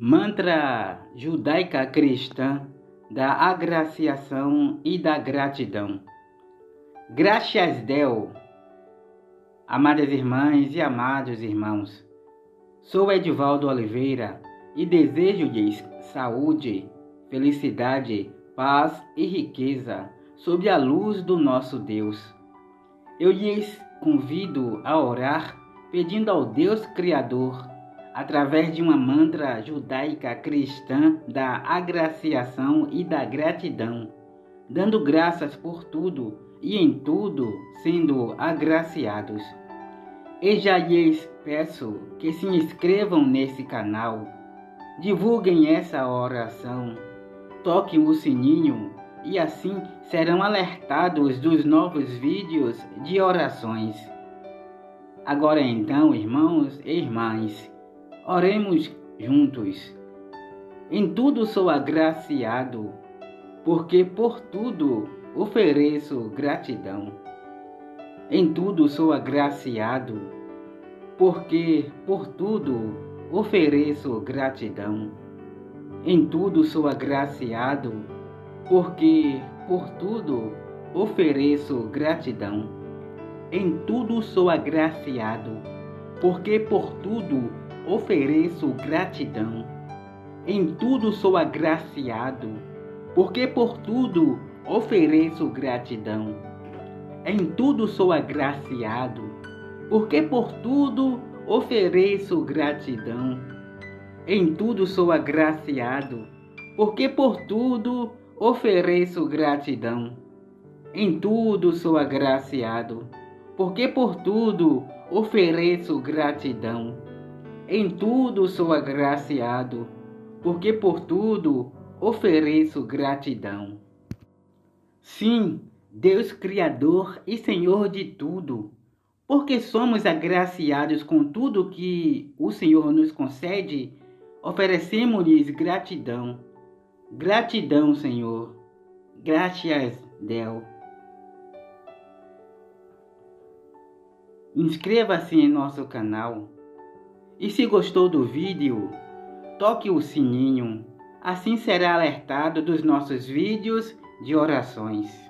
Mantra judaica cristã da agraciação e da gratidão. Graças Deus, amadas irmãs e amados irmãos. Sou Edivaldo Oliveira e desejo-lhes saúde, felicidade, paz e riqueza sob a luz do nosso Deus. Eu lhes convido a orar pedindo ao Deus Criador através de uma mantra judaica cristã da agraciação e da gratidão, dando graças por tudo e em tudo sendo agraciados. E já lhes peço que se inscrevam nesse canal, divulguem essa oração, toquem o sininho e assim serão alertados dos novos vídeos de orações. Agora então, irmãos e irmãs, Oremos juntos. Em tudo sou agraciado, porque por tudo ofereço gratidão. Em tudo sou agraciado, porque por tudo ofereço gratidão. Em tudo sou agraciado, porque por tudo ofereço gratidão. Em tudo sou agraciado, porque por tudo ofereço gratidão. Em tudo sou agraciado, porque por tudo ofereço gratidão. Em tudo sou agraciado, porque por tudo ofereço gratidão. Em tudo sou agraciado, porque por tudo ofereço gratidão. Em tudo sou agraciado, porque por tudo ofereço gratidão em tudo sou agraciado, porque por tudo ofereço gratidão. Sim, Deus Criador e Senhor de tudo, porque somos agraciados com tudo que o Senhor nos concede, oferecemos-lhes gratidão. Gratidão, Senhor. Graças, Deus. Inscreva-se em nosso canal e se gostou do vídeo, toque o sininho, assim será alertado dos nossos vídeos de orações.